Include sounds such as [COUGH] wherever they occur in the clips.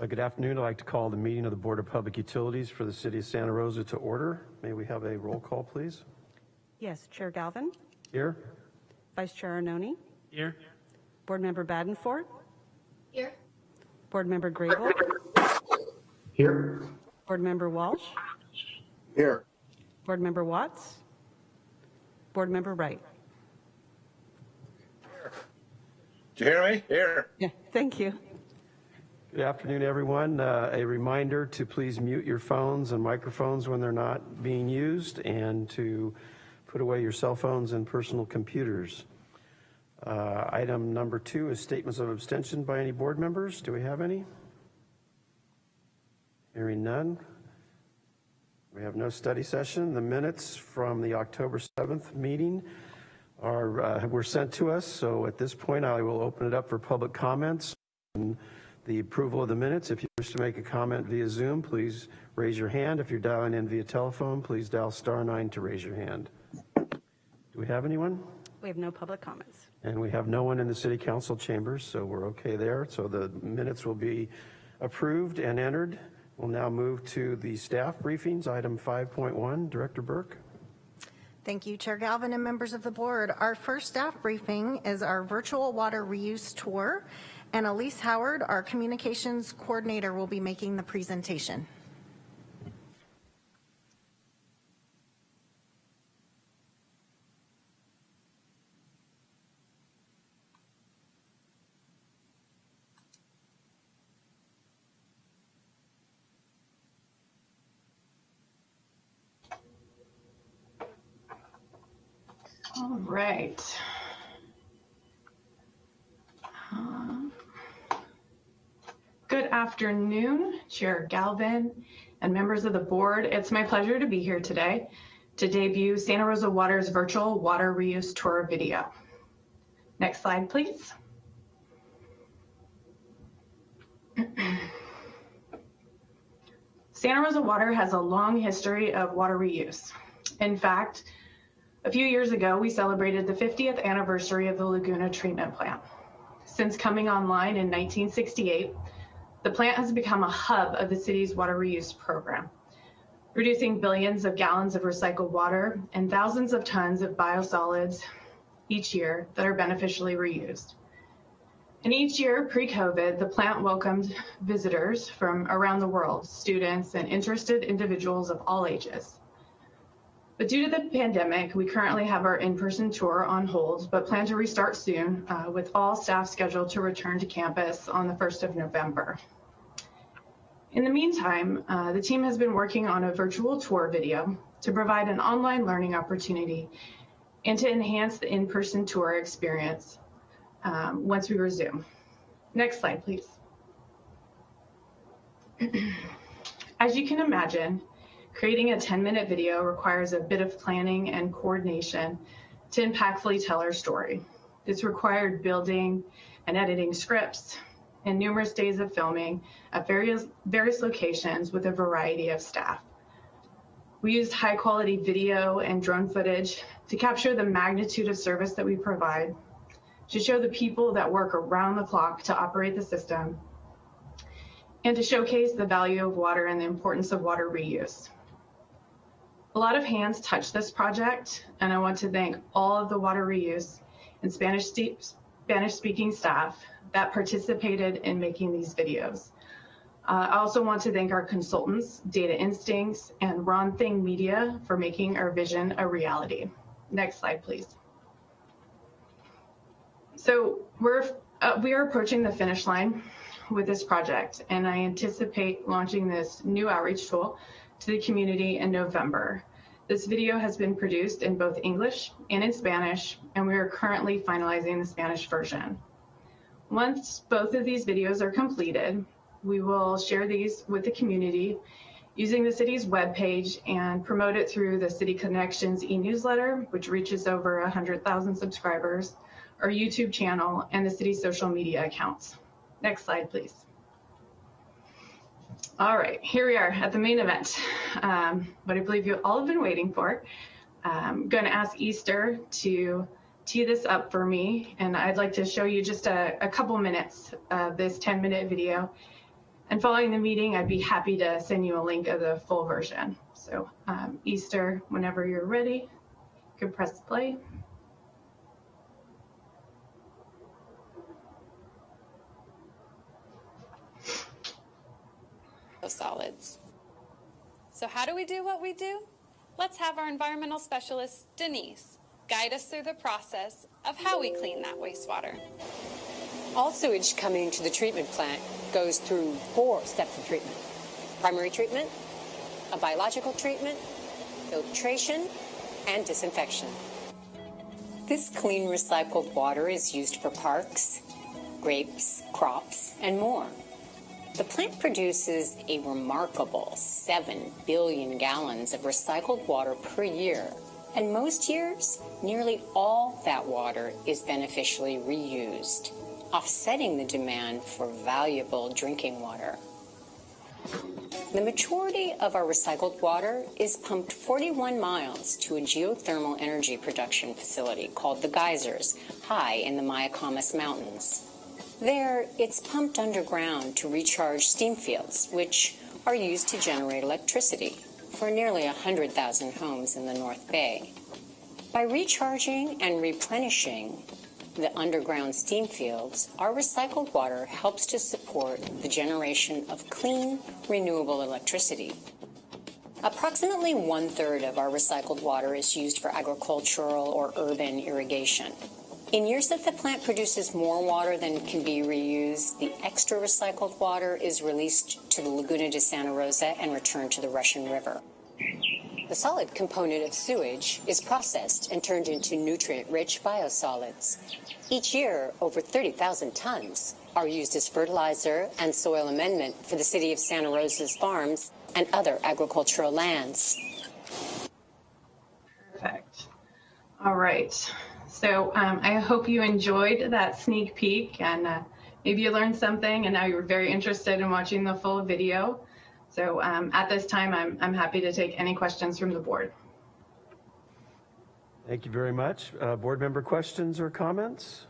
Uh, Good afternoon. I'd like to call the meeting of the Board of Public Utilities for the City of Santa Rosa to order. May we have a roll call, please? Yes, Chair Galvin, Here? Vice Chair Arnone, Here. Board Member Badenfort, Here. Board Member Grable, Here. Board Member Walsh, Here. Board Member Watts, Board Member Wright. Here. Do you hear me? Here. Yeah, thank you. Good afternoon, everyone. Uh, A reminder to please mute your phones and microphones when they're not being used and to put away your cell phones and personal computers. Uh, Item number two is statements of abstention by any board members. Do we have any? Hearing none. We have no study session. The minutes from the October 7th meeting are, uh, were sent to us, so at this point, I will open it up for public comments and the approval of the minutes. If you wish to make a comment via Zoom, please raise your hand. If you're dialing in via telephone, please dial star nine to raise your hand. Do we have anyone? We have no public comments. And we have no one in the city council chambers, so we're okay there. So the minutes will be approved and entered. We'll now move to the staff briefings, item 5.1. Director Burke. Thank you, Chair Galvin and members of the board. Our first staff briefing is our virtual water reuse tour, and Elise Howard, our communications coordinator, will be making the presentation. All right. Um, Good afternoon, Chair Galvin and members of the board. It's my pleasure to be here today to debut Santa Rosa Water's virtual water reuse tour video. Next slide, please. [CLEARS THROAT] Santa Rosa Water has a long history of water reuse. In fact, a few years ago, we celebrated the 50th anniversary of the Laguna Treatment Plant. Since coming online in 1968, the plant has become a hub of the city's water reuse program, producing billions of gallons of recycled water and thousands of tons of biosolids each year that are beneficially reused. And each year pre-COVID, the plant welcomed visitors from around the world, students and interested individuals of all ages. But due to the pandemic, we currently have our in-person tour on hold, but plan to restart soon uh, with all staff scheduled to return to campus on the 1st of November. In the meantime, uh, the team has been working on a virtual tour video to provide an online learning opportunity and to enhance the in-person tour experience um, once we resume. Next slide, please. [CLEARS THROAT] As you can imagine, Creating a 10 minute video requires a bit of planning and coordination to impactfully tell our story. This required building and editing scripts and numerous days of filming at various, various locations with a variety of staff. We used high quality video and drone footage to capture the magnitude of service that we provide, to show the people that work around the clock to operate the system, and to showcase the value of water and the importance of water reuse. A lot of hands touched this project, and I want to thank all of the water reuse and Spanish, Spanish speaking staff that participated in making these videos. Uh, I also want to thank our consultants, Data Instincts and Ron Thing Media for making our vision a reality. Next slide, please. So we're, uh, we are approaching the finish line with this project, and I anticipate launching this new outreach tool to the community in November. This video has been produced in both English and in Spanish, and we are currently finalizing the Spanish version. Once both of these videos are completed, we will share these with the community using the city's webpage and promote it through the City Connections e-newsletter, which reaches over 100,000 subscribers, our YouTube channel, and the city's social media accounts. Next slide, please. All right, here we are at the main event, um, what I believe you all have been waiting for. I'm going to ask Easter to tee this up for me, and I'd like to show you just a, a couple minutes of this 10 minute video And following the meeting, I'd be happy to send you a link of the full version. So um, Easter, whenever you're ready, you can press play. Solids. So how do we do what we do? Let's have our environmental specialist, Denise, guide us through the process of how we clean that wastewater. All sewage coming to the treatment plant goes through four steps of treatment. Primary treatment, a biological treatment, filtration, and disinfection. This clean recycled water is used for parks, grapes, crops, and more. The plant produces a remarkable 7 billion gallons of recycled water per year. And most years, nearly all that water is beneficially reused, offsetting the demand for valuable drinking water. The majority of our recycled water is pumped 41 miles to a geothermal energy production facility called the Geysers, high in the Mayacamas Mountains. There, it's pumped underground to recharge steam fields, which are used to generate electricity for nearly 100,000 homes in the North Bay. By recharging and replenishing the underground steam fields, our recycled water helps to support the generation of clean, renewable electricity. Approximately one third of our recycled water is used for agricultural or urban irrigation. In years that the plant produces more water than can be reused, the extra recycled water is released to the Laguna de Santa Rosa and returned to the Russian River. The solid component of sewage is processed and turned into nutrient-rich biosolids. Each year, over 30,000 tons are used as fertilizer and soil amendment for the city of Santa Rosa's farms and other agricultural lands. Perfect. All right. So um, I hope you enjoyed that sneak peek and uh, maybe you learned something and now you're very interested in watching the full video. So um, at this time, I'm, I'm happy to take any questions from the board. Thank you very much. Uh, Board member questions or comments?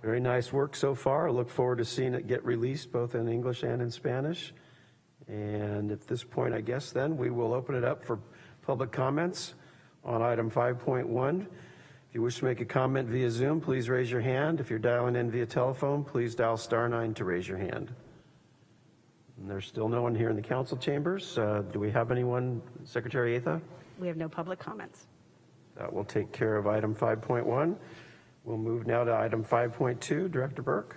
Very nice work so far. I look forward to seeing it get released both in English and in Spanish. And at this point, I guess then, we will open it up for public comments on item 5.1. If you wish to make a comment via Zoom, please raise your hand. If you're dialing in via telephone, please dial star nine to raise your hand. And there's still no one here in the council chambers. Uh, Do we have anyone, Secretary Atha? We have no public comments. That will take care of item 5.1. We'll move now to item 5.2. Director Burke?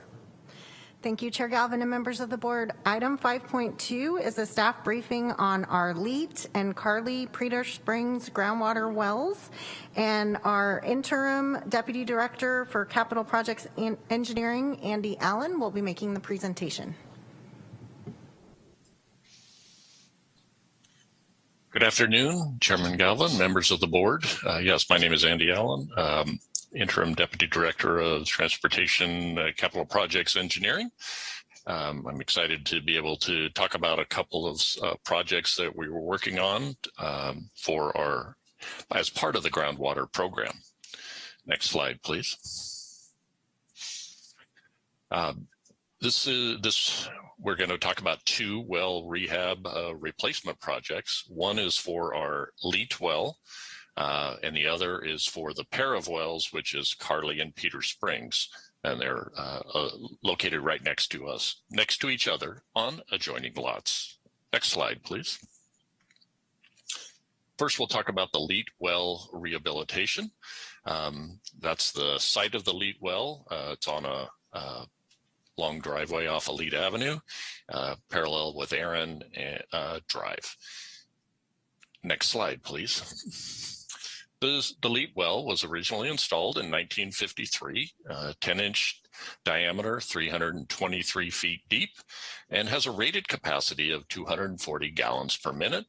Thank you, Chair Galvin and members of the board. Item 5.2 is a staff briefing on our Leet and Carly Peter Springs groundwater wells. And our interim deputy director for capital projects and engineering, Andy Allen, will be making the presentation. Good afternoon, Chairman Galvin, members of the board. Uh, yes, my name is Andy Allen, um, Interim Deputy Director of Transportation uh, Capital Projects Engineering. Um, I'm excited to be able to talk about a couple of uh, projects that we were working on um, for our, as part of the groundwater program. Next slide, please. Um, this is this we're going to talk about two well rehab uh, replacement projects. One is for our Leet well, uh, and the other is for the pair of wells, which is Carly and Peter Springs. And they're uh, uh, located right next to us, next to each other on adjoining lots. Next slide, please. First, we'll talk about the Leet well rehabilitation. Um, that's the site of the Leet well. Uh, it's on a uh, long driveway off Elite Avenue, uh, parallel with Aaron Drive. Next slide, please. The, Leet well was originally installed in 1953, uh, 10 inch diameter, 323 feet deep, and has a rated capacity of 240 gallons per minute.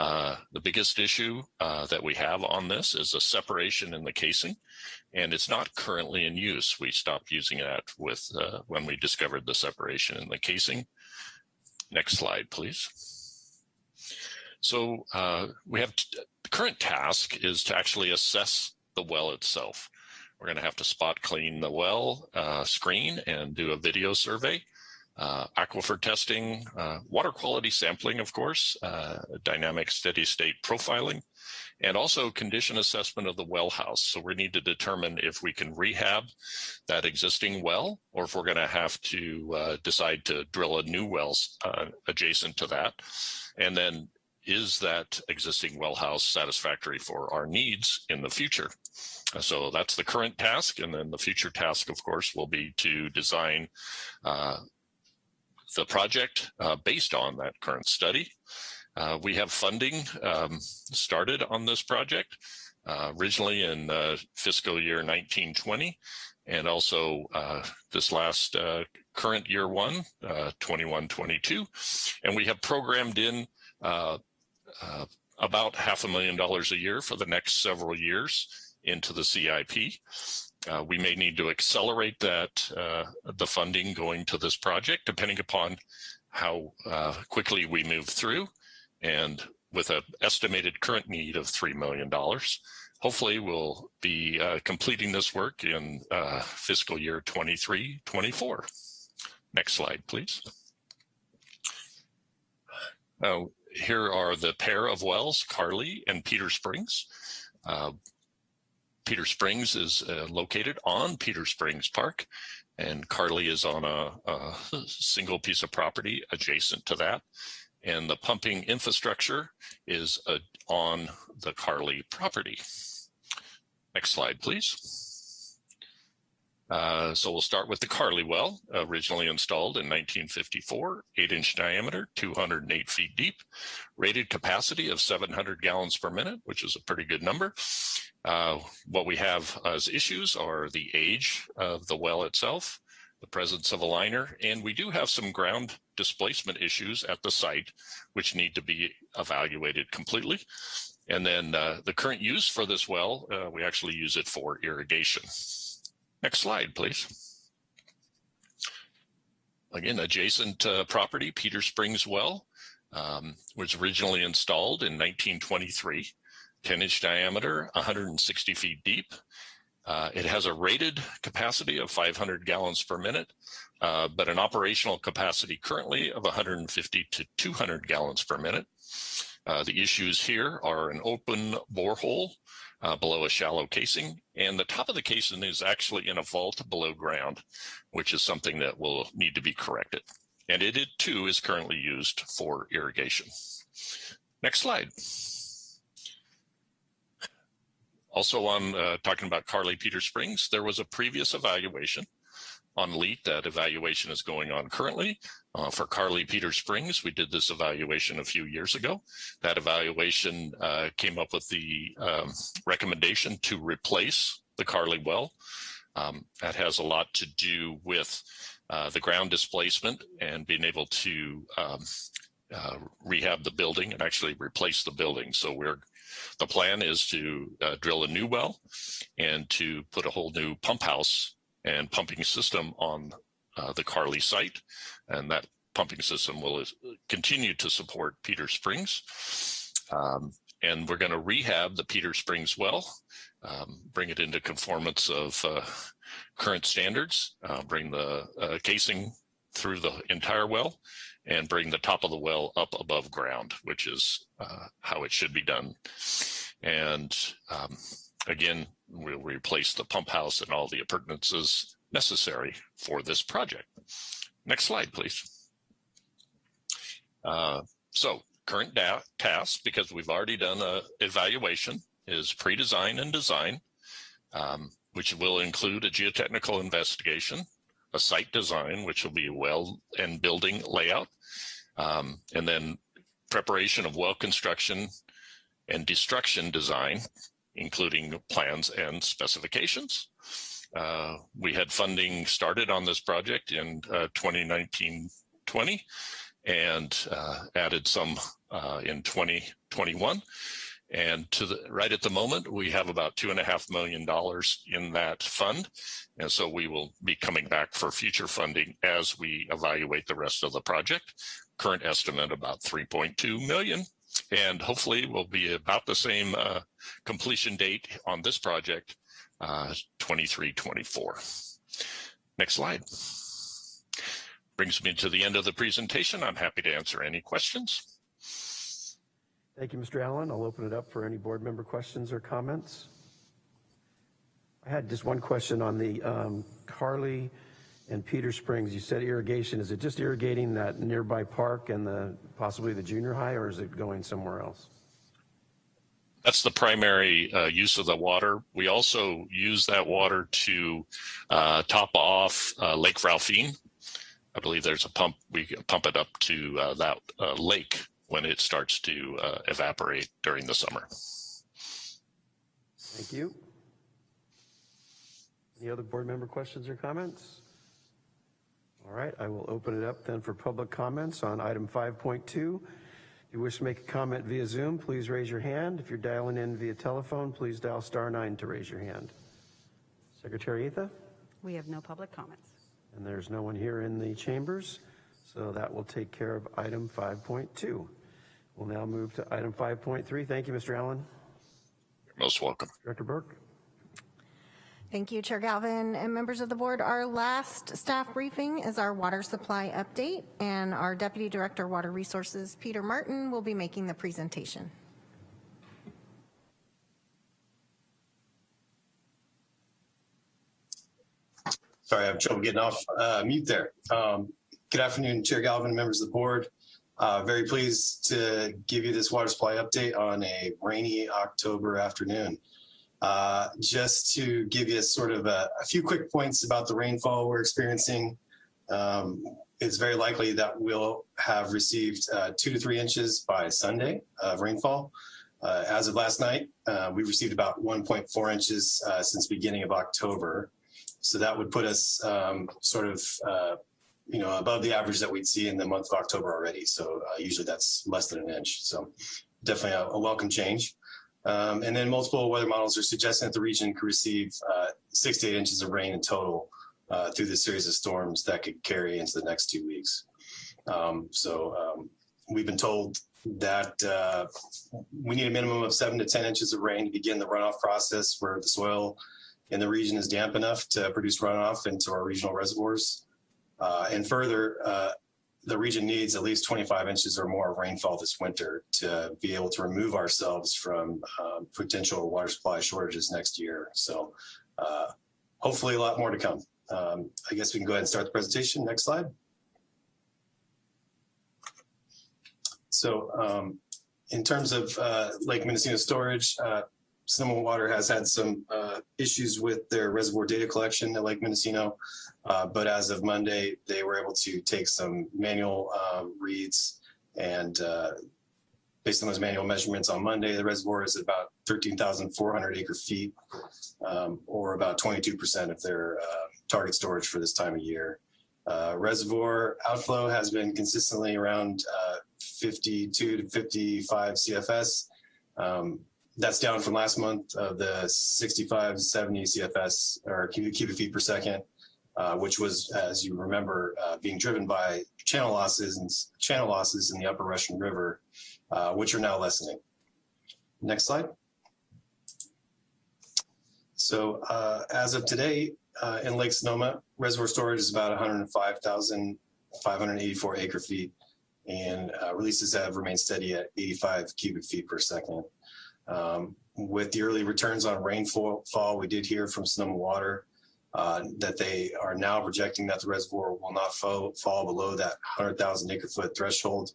Uh, the biggest issue uh, that we have on this is a separation in the casing and it's not currently in use. We stopped using that with uh, when we discovered the separation in the casing. Next slide, please. So uh, we have the current task is to actually assess the well itself. We're going to have to spot clean the well uh, screen and do a video survey. Uh, aquifer testing, uh, water quality sampling, of course, uh, dynamic steady state profiling, and also condition assessment of the well house. So we need to determine if we can rehab that existing well or if we're going to have to uh, decide to drill a new well uh, adjacent to that. And then is that existing well house satisfactory for our needs in the future? So that's the current task. And then the future task, of course, will be to design uh, the project uh, based on that current study. Uh, we have funding um, started on this project uh, originally in uh, fiscal year 1920 and also uh, this last uh, current year one, 21-22. And we have programmed in about half a million dollars a year for the next several years into the CIP. Uh, we may need to accelerate that, uh, the funding going to this project, depending upon how uh, quickly we move through. And with an estimated current need of $3 million, hopefully we'll be uh, completing this work in uh, fiscal year 23, 24. Next slide, please. Here are the pair of wells, Carly and Peter Springs. Uh, Peter Springs is uh, located on Peter Springs Park, and Carly is on a, a, [LAUGHS] single piece of property adjacent to that. And the pumping infrastructure is uh, on the Carly property. Next slide, please. Uh, so we'll start with the Carly well, originally installed in 1954, 8-inch diameter, 208 feet deep, rated capacity of 700 gallons per minute, which is a pretty good number. Uh, what we have as issues are the age of the well itself, the presence of a liner, and we do have some ground displacement issues at the site, which need to be evaluated completely. And then uh, the current use for this well, uh, we actually use it for irrigation. Next slide, please. Again, adjacent uh, property, Peter Springs Well, um, was originally installed in 1923. 10 inch diameter, 160 feet deep. Uh, it has a rated capacity of 500 gallons per minute, uh, but an operational capacity currently of 150 to 200 gallons per minute. Uh, the issues here are an open borehole uh, below a shallow casing, and the top of the casing is actually in a vault below ground, which is something that will need to be corrected. And it, it too is currently used for irrigation. Next slide. Also on uh, talking about Carly Peter Springs, there was a previous evaluation on LEAT. That evaluation is going on currently. Uh, for Carly Peter Springs, we did this evaluation a few years ago. That evaluation uh, came up with the um, recommendation to replace the Carly well. Um, that has a lot to do with uh, the ground displacement and being able to um, uh, rehab the building and actually replace the building. So we're the plan is to uh, drill a new well and to put a whole new pump house and pumping system on uh, the Carly site. And that pumping system will continue to support Peter Springs. Um, and we're going to rehab the Peter Springs well, um, bring it into conformance of uh, current standards, uh, bring the uh, casing through the entire well, and bring the top of the well up above ground, which is uh, how it should be done. And um, again, we'll replace the pump house and all the appurtenances necessary for this project. Next slide, please. Uh, so current tasks, because we've already done a evaluation, is pre-design and design, um, which will include a geotechnical investigation, a site design, which will be well and building layout, um, and then preparation of well construction and destruction design, including plans and specifications. Uh, we had funding started on this project in 2019-20 uh, and uh, added some uh, in 2021. And to the right at the moment, we have about two and a half million dollars in that fund. And so we will be coming back for future funding as we evaluate the rest of the project. Current estimate about 3.2 million. And hopefully will be about the same uh, completion date on this project uh, 23-24. Next slide. Brings me to the end of the presentation. I'm happy to answer any questions. Thank you, Mr. Allen. I'll open it up for any board member questions or comments. I had just one question on the um, Carly and Peter Springs. You said irrigation. Is it just irrigating that nearby park and the possibly the junior high, or is it going somewhere else? That's the primary uh, use of the water. We also use that water to uh, top off uh, Lake Ralphine. I believe there's a pump, we pump it up to uh, that uh, lake when it starts to uh, evaporate during the summer. Thank you. Any other board member questions or comments? All right, I will open it up then for public comments on item 5.2. If you wish to make a comment via Zoom, please raise your hand. If you're dialing in via telephone, please dial star nine to raise your hand. Secretary Atha? We have no public comments. And there's no one here in the chambers, so that will take care of item 5.2. We'll now move to item 5.3. Thank you, Mr. Allen. You're most welcome. Director Burke? Thank you, Chair Galvin and members of the board. Our last staff briefing is our water supply update, and our Deputy Director Water Resources, Peter Martin, will be making the presentation. Sorry, I have trouble getting off uh, mute there. Um, good afternoon, Chair Galvin, members of the board. Uh, very pleased to give you this water supply update on a rainy October afternoon. Uh, just to give you sort of a, a, few quick points about the rainfall we're experiencing. Um, it's very likely that we'll have received uh, two to three inches by Sunday of rainfall. Uh, as of last night, uh, we received about 1.4 inches uh, since beginning of October. So that would put us um, sort of, you know, above the average that we'd see in the month of October already. So usually that's less than an inch. So definitely a, a welcome change. Um, and then multiple weather models are suggesting that the region could receive uh, six to eight inches of rain in total uh, through this series of storms that could carry into the next two weeks. Um, so um, we've been told that uh, we need a minimum of seven to 10 inches of rain to begin the runoff process where the soil in the region is damp enough to produce runoff into our regional reservoirs. Uh, and further, uh, the region needs at least 25 inches or more of rainfall this winter to be able to remove ourselves from um, potential water supply shortages next year. So uh, hopefully a lot more to come. Um, I guess we can go ahead and start the presentation. Next slide. So um, in terms of uh, Lake Mendocino storage, uh, Sonoma Water has had some uh, issues with their reservoir data collection at Lake Mendocino, uh, but as of Monday, they were able to take some manual uh, reads and uh, based on those manual measurements on Monday, the reservoir is about 13,400 acre feet um, or about 22% of their uh, target storage for this time of year. Uh, reservoir outflow has been consistently around 52 to 55 CFS. Um, that's down from last month of the 65, 70 CFS or cubic, feet per second, uh, which was, as you remember, uh, being driven by channel losses and channel losses in the upper Russian River, uh, which are now lessening. Next slide. So uh, as of today, uh, in Lake Sonoma, reservoir storage is about 105,584 acre feet, and uh, releases have remained steady at 85 cubic feet per second. Um, with the early returns on rainfall, we did hear from Sonoma Water uh, that they are now projecting that the reservoir will not fall, fall below that 100,000 acre foot threshold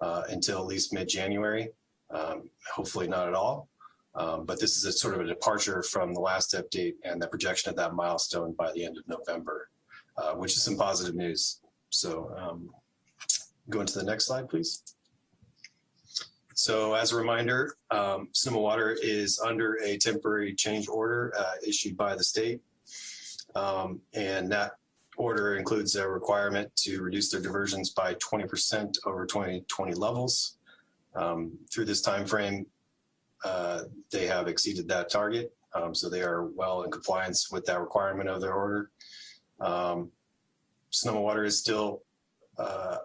uh, until at least mid-January. Um, hopefully not at all. Um, but this is a sort of a departure from the last update and the projection of that milestone by the end of November, uh, which is some positive news. So um, go into the next slide, please. So as a reminder, um, Sonoma Water is under a temporary change order uh, issued by the state. Um, and that order includes a requirement to reduce their diversions by 20% over 2020 levels. Um, through this time frame, uh, they have exceeded that target. Um, so they are well in compliance with that requirement of their order. Um, Sonoma Water is still uh,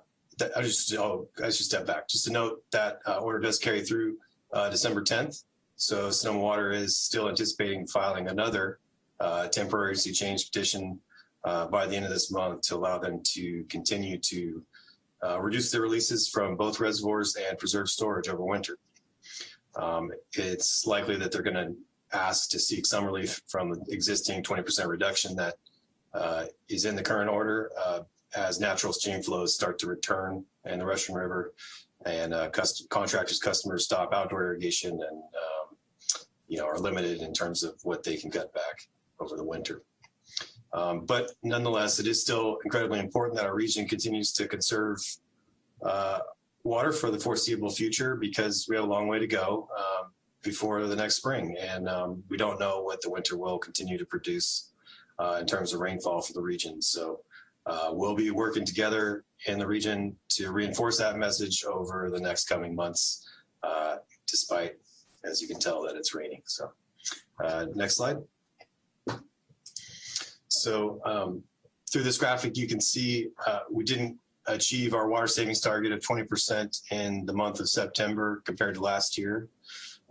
I just, oh, I should step back. Just to note that uh, order does carry through uh, December 10th. So Sonoma Water is still anticipating filing another uh, temporary change petition uh, by the end of this month to allow them to continue to uh, reduce their releases from both reservoirs and preserve storage over winter. Um, it's likely that they're going to ask to seek some relief from the existing 20% reduction that uh, is in the current order as natural stream flows start to return in the Russian River and uh, contractors, customers stop outdoor irrigation and, um, you know, are limited in terms of what they can cut back over the winter. Um, but nonetheless, it is still incredibly important that our region continues to conserve uh, water for the foreseeable future because we have a long way to go um, before the next spring. And um, we don't know what the winter will continue to produce uh, in terms of rainfall for the region. So uh, we'll be working together in the region to reinforce that message over the next coming months, uh, despite, as you can tell, that it's raining. So uh, next slide. So um, through this graphic, you can see uh, we didn't achieve our water savings target of 20% in the month of September compared to last year.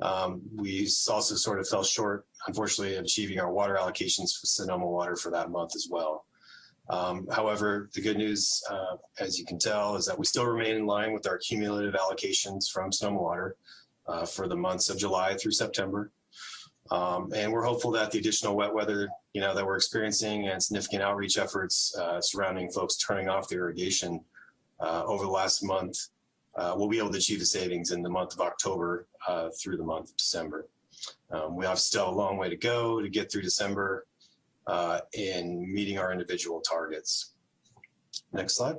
Um, we also sort of fell short, unfortunately, of achieving our water allocations for Sonoma Water for that month as well. Um, however, the good news, uh, as you can tell, is that we still remain in line with our cumulative allocations from Sonoma Water uh, for the months of July through September. Um, and we're hopeful that the additional wet weather, you know, that we're experiencing and significant outreach efforts uh, surrounding folks turning off the irrigation uh, over the last month, uh, we'll be able to achieve the savings in the month of October uh, through the month of December. Um, we have still a long way to go to get through December uh, in meeting our individual targets. Next slide.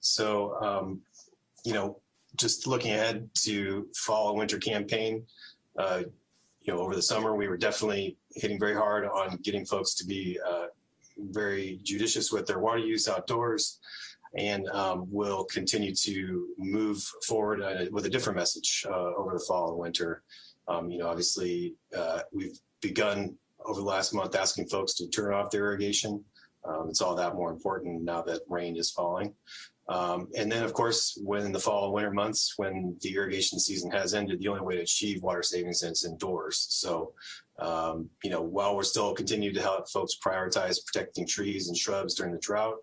So, um, you know, just looking ahead to fall and winter campaign, uh, you know, over the summer, we were definitely hitting very hard on getting folks to be uh, very judicious with their water use outdoors and um, will continue to move forward uh, with a different message uh, over the fall and winter. Um, you know, obviously, uh, we've begun over the last month asking folks to turn off their irrigation. Um, it's all that more important now that rain is falling. Um, and then, of course, when in the fall and winter months, when the irrigation season has ended, the only way to achieve water savings is indoors. So, um, you know, while we're still continuing to help folks prioritize protecting trees and shrubs during the drought,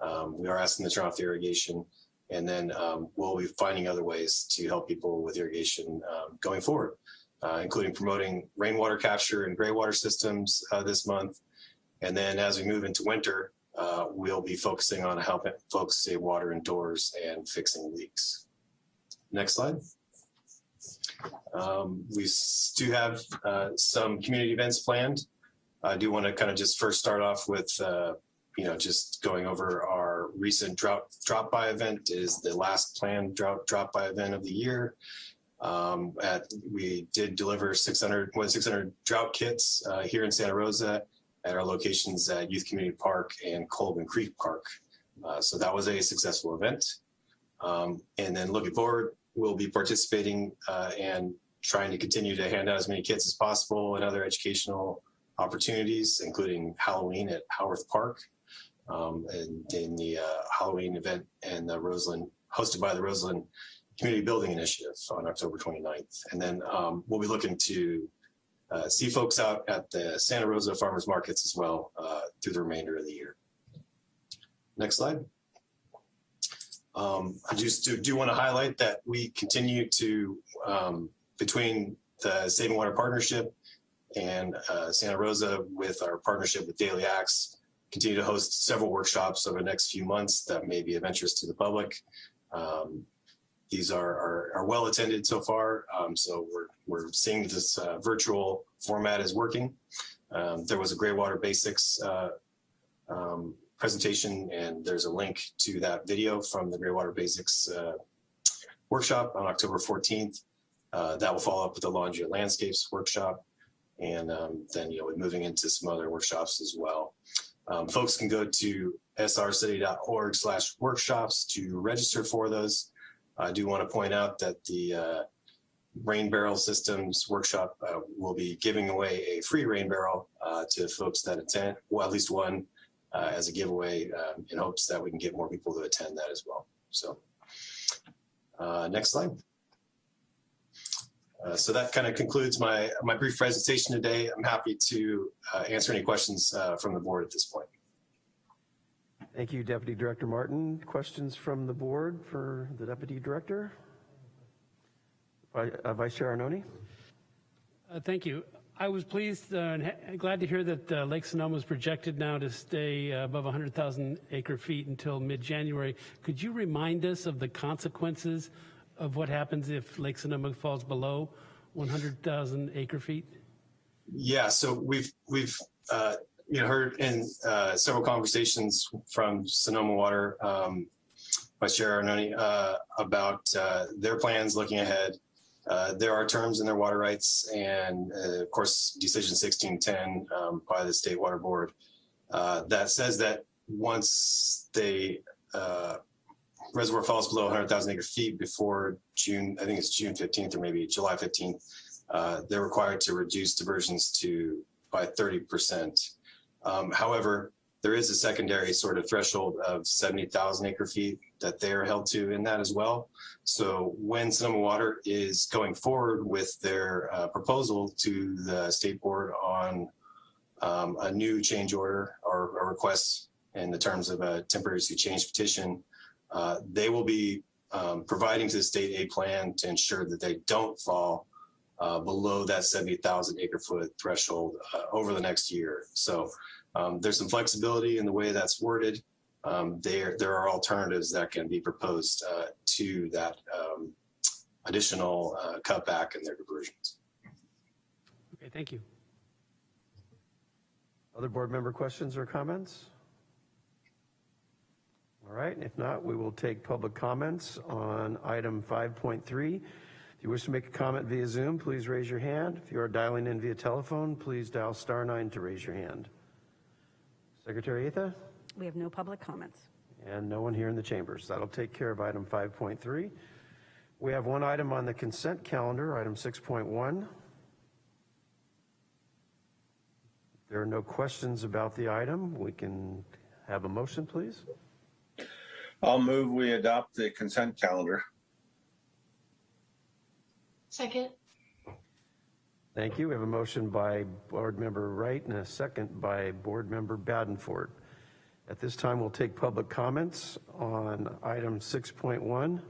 um, we are asking to turn off the irrigation. And then um, we'll be finding other ways to help people with irrigation um, going forward, uh, including promoting rainwater capture and graywater systems uh, this month. And then as we move into winter, uh, we'll be focusing on helping folks save water indoors and fixing leaks. Next slide. Um, we do have uh, some community events planned. I do want to kind of just first start off with, uh, you know, just going over our recent drought drop by event is the last planned drought drop by event of the year. Um, at, we did deliver 600, more than 600 drought kits uh, here in Santa Rosa at our locations at Youth Community Park and Colgan Creek Park. Uh, so that was a successful event. Um, and then looking forward, we'll be participating uh, and trying to continue to hand out as many kits as possible and other educational opportunities, including Halloween at Howarth Park um, and in the uh, Halloween event and the Roseland, hosted by the Roseland Community Building Initiative on October 29th. And then um, we'll be looking to uh, see folks out at the Santa Rosa Farmers Markets as well uh, through the remainder of the year. Next slide. Um, I just do, do want to highlight that we continue to, um, between the Saving Water Partnership and uh, Santa Rosa with our partnership with Daily Acts, continue to host several workshops over the next few months that may be of interest to the public. Um, these are, are, are, well attended so far, um, so we're, we're seeing this uh, virtual format is working. Um, there was a Graywater Basics uh, um, presentation, and there's a link to that video from the Graywater Basics uh, workshop on October 14th. Uh, that will follow up with the Laundry Landscapes workshop, and um, then you know, we're moving into some other workshops as well. Um, folks can go to srcity.org slash workshops to register for those. I do want to point out that the uh, rain barrel systems workshop uh, will be giving away a free rain barrel uh, to folks that attend, well, at least one uh, as a giveaway um, in hopes that we can get more people to attend that as well. So uh, next slide. Uh, so that kind of concludes my, my brief presentation today. I'm happy to answer any questions from the board at this point. Thank you, Deputy Director Martin. Questions from the board for the Deputy Director? Uh, Vice Chair Arnone? Uh, Thank you. I was pleased uh, and ha- glad to hear that uh, Lake Sonoma is projected now to stay uh, above 100,000 acre feet until mid-January. Could you remind us of the consequences of what happens if Lake Sonoma falls below 100,000 acre feet? Yeah, so we've we've uh, you heard in uh, several conversations from Sonoma Water, um, Vice Chair Arnone, uh, about uh, their plans looking ahead. Uh, there are terms in their water rights, and uh, of course, Decision 1610 um, by the State Water Board uh, that says that once they uh, reservoir falls below 100,000 acre feet before June, I think it's June 15th or maybe July 15th, uh, they're required to reduce diversions to by 30%. Um, however, there is a secondary sort of threshold of 70,000 acre feet that they're held to in that as well. So when Sonoma Water is going forward with their uh, proposal to the state board on um, a new change order or a request in the terms of a temporary use change petition, uh, they will be um, providing to the state a plan to ensure that they don't fall uh, below that 70,000 acre foot threshold uh, over the next year. So um, there's some flexibility in the way that's worded. Um, there, there are alternatives that can be proposed uh, to that um, additional uh, cutback in their diversions. Okay, thank you. Other board member questions or comments? All right, if not, we will take public comments on item 5.3. If you wish to make a comment via Zoom, please raise your hand. If you are dialing in via telephone, please dial star nine to raise your hand. Secretary Atha? We have no public comments. And no one here in the chambers. That'll take care of item 5.3. We have one item on the consent calendar, item 6.1. There are no questions about the item. We can have a motion, please. I'll move we adopt the consent calendar. Second. Thank you. We have a motion by Board Member Wright and a second by Board Member Badenford. At this time, we'll take public comments on item 6.1.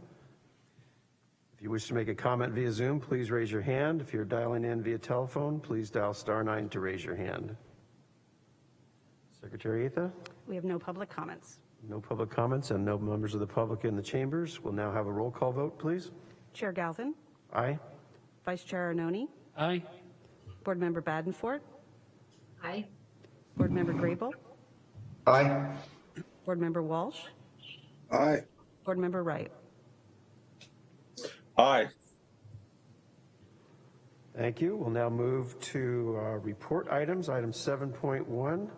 If you wish to make a comment via Zoom, please raise your hand. If you're dialing in via telephone, please dial star nine to raise your hand. Secretary Atha? We have no public comments. No public comments and no members of the public in the chambers. We'll now have a roll call vote, please. Chair Galvin, Aye? Vice Chair Arnone, Aye. Board Member Badenford, Aye. Board Member Grable, Aye. Board Member Walsh, Aye. Board Member Wright. Aye. Thank you. We'll now move to uh, report items, item 7.1.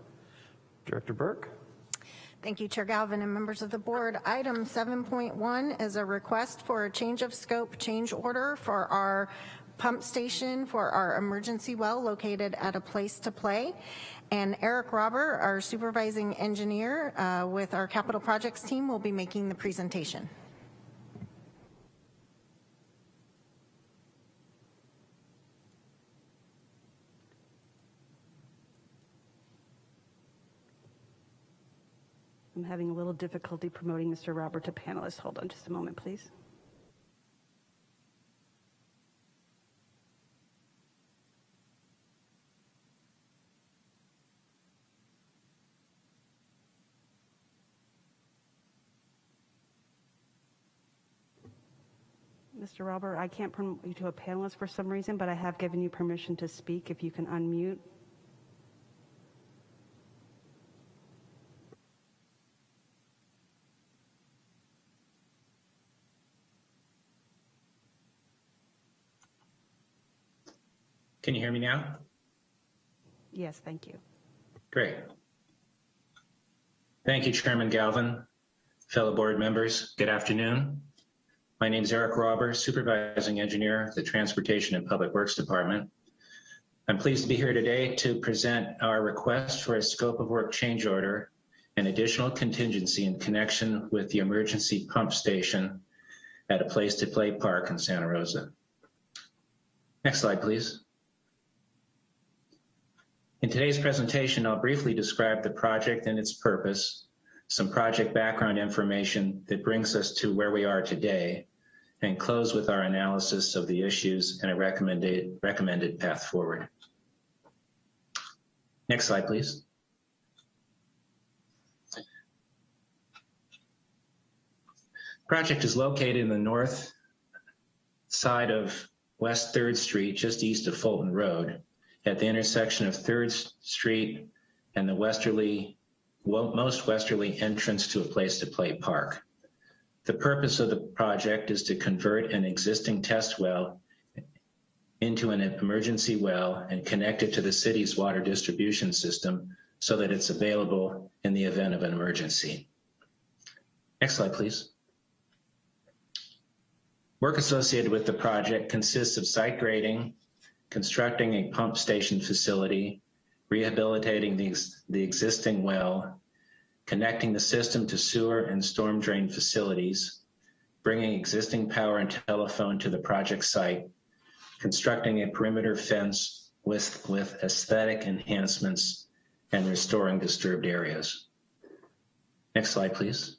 Director Burke? Thank you, Chair Galvin and members of the board. Item 7.1 is a request for a change of scope change order for our pump station for our emergency well located at a place to play. And Eric Robber, our supervising engineer uh, with our capital projects team, will be making the presentation. Having a little difficulty promoting Mr. Robert to panelist. Hold on just a moment, please. Mr. Robert, I can't promote you to a panelist for some reason, but I have given you permission to speak. If you can unmute. Can you hear me now? Yes, thank you. Great. Thank you, Chairman Galvin. Fellow board members, good afternoon. My name is Eric Robber, Supervising Engineer, the Transportation and Public Works Department. I'm pleased to be here today to present our request for a scope of work change order and additional contingency in connection with the emergency pump station at a place to play park in Santa Rosa. Next slide, please. In today's presentation, I'll briefly describe the project and its purpose, some project background information that brings us to where we are today, and close with our analysis of the issues and a recommended, recommended path forward. Next slide, please. Project is located in the north side of West 3rd Street, just east of Fulton Road, at the intersection of 3rd Street and the westerly, well, most westerly entrance to a place to play park. The purpose of the project is to convert an existing test well into an emergency well and connect it to the city's water distribution system so that it's available in the event of an emergency. Next slide, please. Work associated with the project consists of site grading, constructing a pump station facility, rehabilitating the, the existing well, connecting the system to sewer and storm drain facilities, bringing existing power and telephone to the project site, constructing a perimeter fence with, with aesthetic enhancements, and restoring disturbed areas. Next slide, please.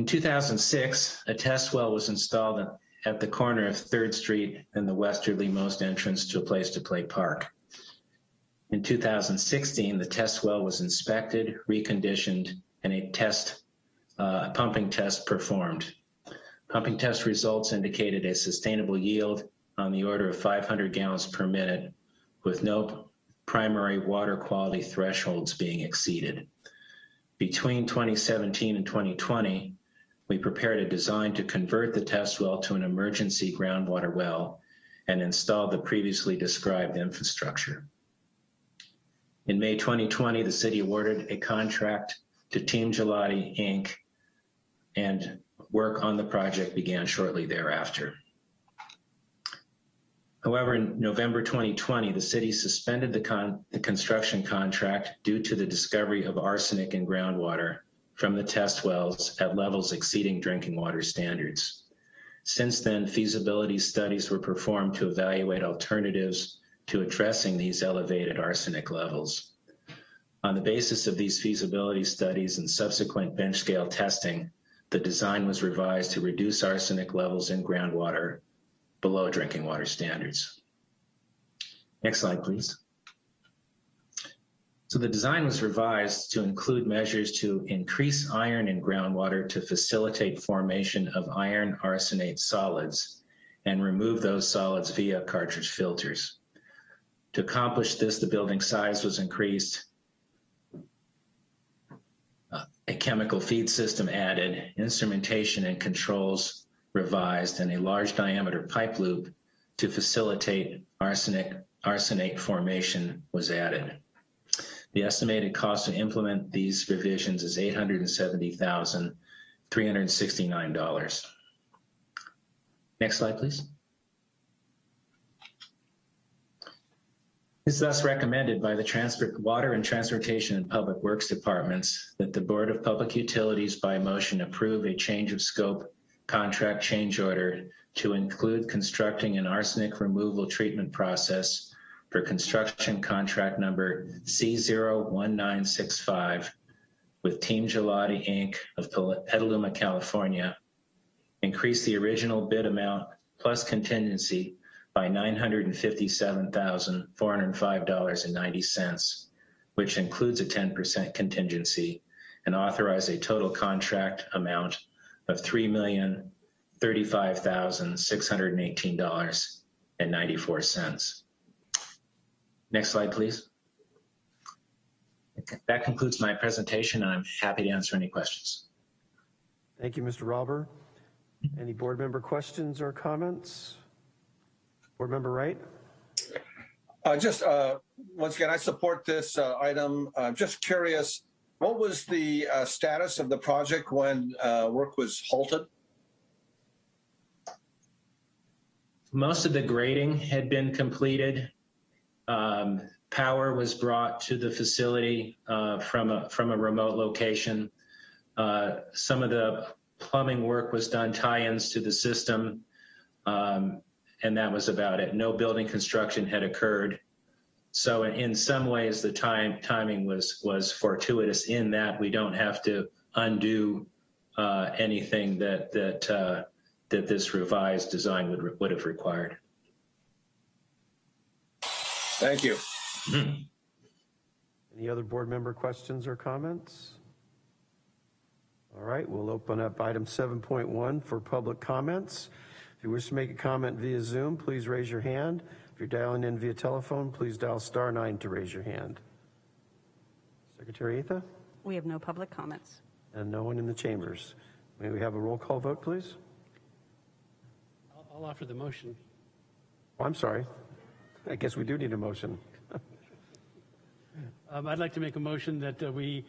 In 2006, a test well was installed at the corner of 3rd Street and the westerlymost entrance to a place to play park. In 2016, the test well was inspected, reconditioned, and a test, uh, pumping test performed. Pumping test results indicated a sustainable yield on the order of 500 gallons per minute with no primary water quality thresholds being exceeded. Between 2017 and 2020, we prepared a design to convert the test well to an emergency groundwater well and installed the previously described infrastructure. In May 2020, the city awarded a contract to Team Ghilotti Inc. and work on the project began shortly thereafter. However, in November 2020, the city suspended the, con the construction contract due to the discovery of arsenic in groundwater from the test wells at levels exceeding drinking water standards. Since then, feasibility studies were performed to evaluate alternatives to addressing these elevated arsenic levels. On the basis of these feasibility studies and subsequent bench scale testing, the design was revised to reduce arsenic levels in groundwater below drinking water standards. Next slide, please. So the design was revised to include measures to increase iron in groundwater to facilitate formation of iron arsenate solids and remove those solids via cartridge filters. To accomplish this, the building size was increased, uh, a chemical feed system added, instrumentation and controls revised, and a large diameter pipe loop to facilitate arsenic, arsenate formation was added. The estimated cost to implement these revisions is $870,369. Next slide, please. It's thus recommended by the Transport, Water and Transportation and Public Works Departments that the Board of Public Utilities by motion approve a change of scope contract change order to include constructing an arsenic removal treatment process for construction contract number C01965 with Team Ghilotti Inc. of Petaluma, California, increase the original bid amount plus contingency by $957,405.90, which includes a 10% contingency, and authorize a total contract amount of $3,035,618.94. Next slide, please. That concludes my presentation. I'm happy to answer any questions. Thank you, Mr. Rauber. Any board member questions or comments? Board member Wright? Uh, just uh, once again, I support this uh, item. I'm just curious, what was the uh, status of the project when uh, work was halted? Most of the grading had been completed. Um, power was brought to the facility uh, from a from a remote location. Uh, some of the plumbing work was done, tie-ins to the system, um, and that was about it. No building construction had occurred. So in, in some ways, the time timing was was fortuitous in that we don't have to undo uh, anything that that uh, that this revised design would would have required. Thank you. Any other board member questions or comments? All right, we'll open up item 7.1 for public comments. If you wish to make a comment via Zoom, please raise your hand. If you're dialing in via telephone, please dial star nine to raise your hand. Secretary Atha, We have no public comments. and no one in the chambers. May we have a roll call vote, please? I'll, I'll offer the motion. Oh, I'm sorry. I guess we do need a motion. [LAUGHS] Um, I'd like to make a motion that uh, we,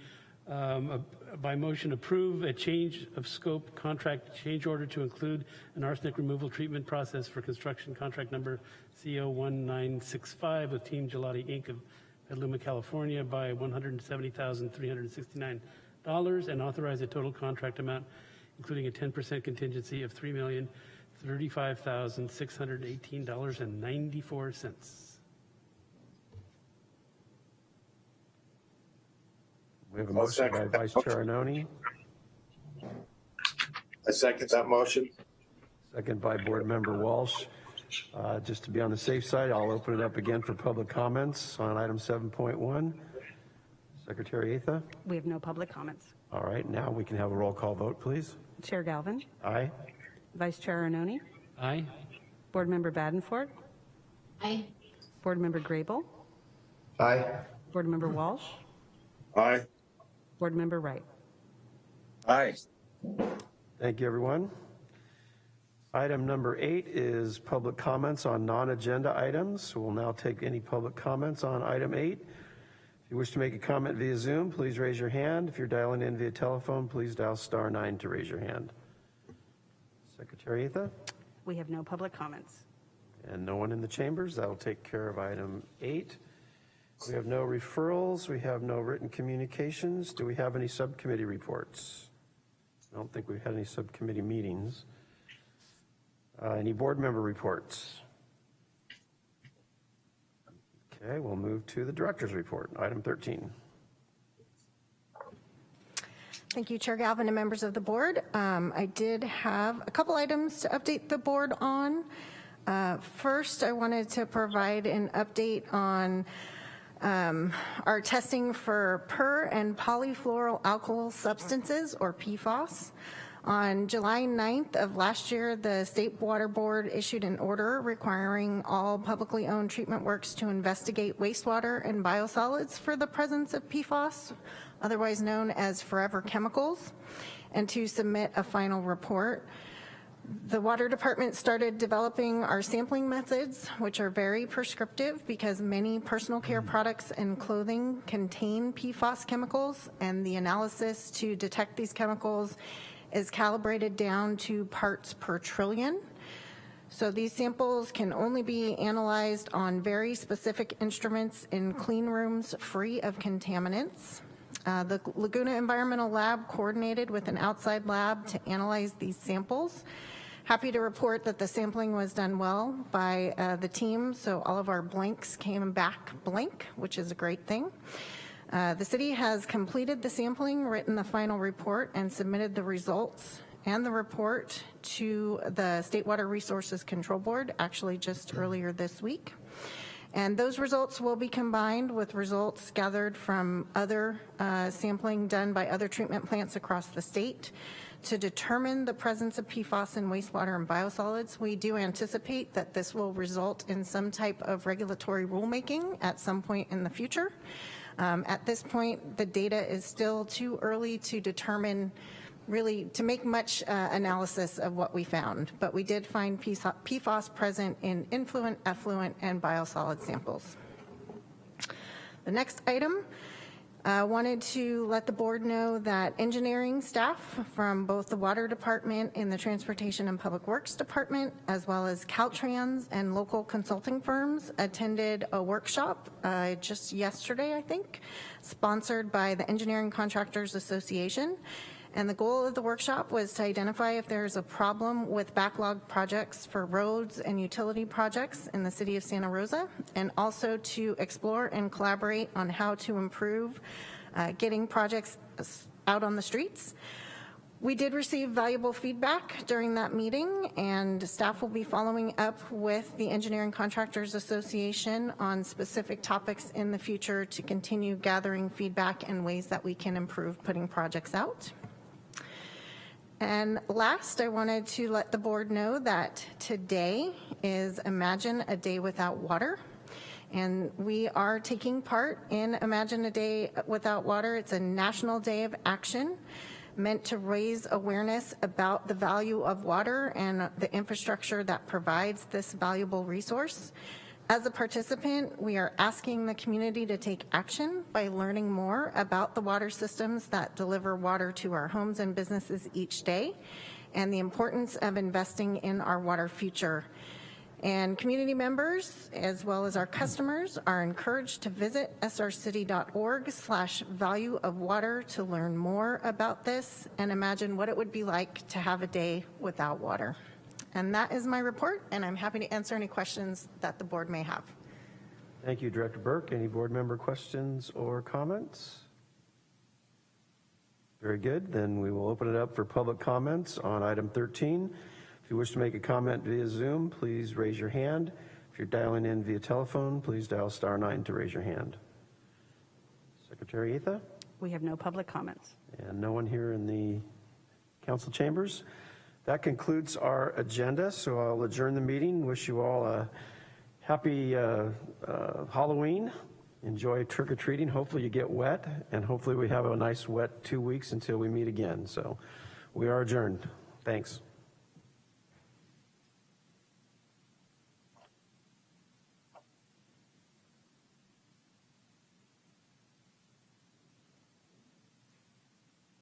um, uh, by motion, approve a change of scope contract change order to include an arsenic removal treatment process for construction contract number CO1965 with Team Ghilotti Inc. of Petaluma, California by $170,369 and authorize a total contract amount, including a 10% contingency of $3,035,618.94. We have a I'll motion by second that Vice motion. Chair Arnone, I second that motion. second by Board Member Walsh. Uh, Just to be on the safe side, I'll open it up again for public comments on item 7.1. Secretary Atha? We have no public comments. All right, now we can have a roll call vote, please. Chair Galvin, Aye? Vice Chair Arnone, Aye. Board Member Badenford, Aye. Board Member Grable, Aye. Board Member Walsh, Aye. Board Member Wright. Aye. Thank you, everyone. Item number eight is public comments on non-agenda items. We'll now take any public comments on item eight. If you wish to make a comment via Zoom, please raise your hand. If you're dialing in via telephone, please dial star nine to raise your hand. Secretary Atha? We have no public comments. And no one in the chambers. That'll take care of item eight. We have no referrals. We have no written communications. Do we have any subcommittee reports? I don't think we've had any subcommittee meetings. Uh, Any board member reports? Okay, we'll move to the director's report, item 13. Thank you, Chair Galvin and members of the board. Um, I did have a couple items to update the board on. Uh, First, I wanted to provide an update on um, our testing for per and polyfluoroalkyl substances, or PFAS. On July 9th of last year, the State Water Board issued an order requiring all publicly owned treatment works to investigate wastewater and biosolids for the presence of PFAS, otherwise known as forever chemicals, and to submit a final report. The water department started developing our sampling methods, which are very prescriptive because many personal care products and clothing contain PFAS chemicals, and the analysis to detect these chemicals is calibrated down to parts per trillion. So these samples can only be analyzed on very specific instruments in clean rooms free of contaminants. Uh, The Laguna Environmental Lab coordinated with an outside lab to analyze these samples. Happy to report that the sampling was done well by uh, the team, so all of our blanks came back blank, which is a great thing. Uh, The city has completed the sampling, written the final report, and submitted the results and the report to the State Water Resources Control Board, actually just earlier this week. And those results will be combined with results gathered from other uh, sampling done by other treatment plants across the state to determine the presence of PFAS in wastewater and biosolids. We do anticipate that this will result in some type of regulatory rulemaking at some point in the future. Um, At this point, the data is still too early to determine, really, to make much uh, analysis of what we found. But we did find PFAS present in influent, effluent, and biosolid samples. The next item, I wanted to let the board know that engineering staff from both the Water Department and the Transportation and Public Works Department, as well as Caltrans and local consulting firms, attended a workshop uh, just yesterday, I think, sponsored by the Engineering Contractors Association. And the goal of the workshop was to identify if there's a problem with backlog projects for roads and utility projects in the city of Santa Rosa, and also to explore and collaborate on how to improve uh, getting projects out on the streets. We did receive valuable feedback during that meeting, and staff will be following up with the Engineering Contractors Association on specific topics in the future to continue gathering feedback and ways that we can improve putting projects out. And last, I wanted to let the board know that today is Imagine a Day Without Water. And we are taking part in Imagine a Day Without Water. It's a national day of action meant to raise awareness about the value of water and the infrastructure that provides this valuable resource. As a participant, we are asking the community to take action by learning more about the water systems that deliver water to our homes and businesses each day and the importance of investing in our water future. And community members, as well as our customers, are encouraged to visit srcity.org slash value of water to learn more about this and imagine what it would be like to have a day without water. And that is my report, and I'm happy to answer any questions that the board may have. Thank you, Director Burke. Any board member questions or comments? Very good. Then we will open it up for public comments on item 13. If you wish to make a comment via Zoom, please raise your hand. If you're dialing in via telephone, please dial star nine to raise your hand. Secretary Atha? We have no public comments. And no one here in the council chambers. That concludes our agenda, so I'll adjourn the meeting. Wish you all a happy uh, uh, Halloween. Enjoy trick-or-treating. Hopefully you get wet, and hopefully we have a nice wet two weeks until we meet again. So we are adjourned. Thanks.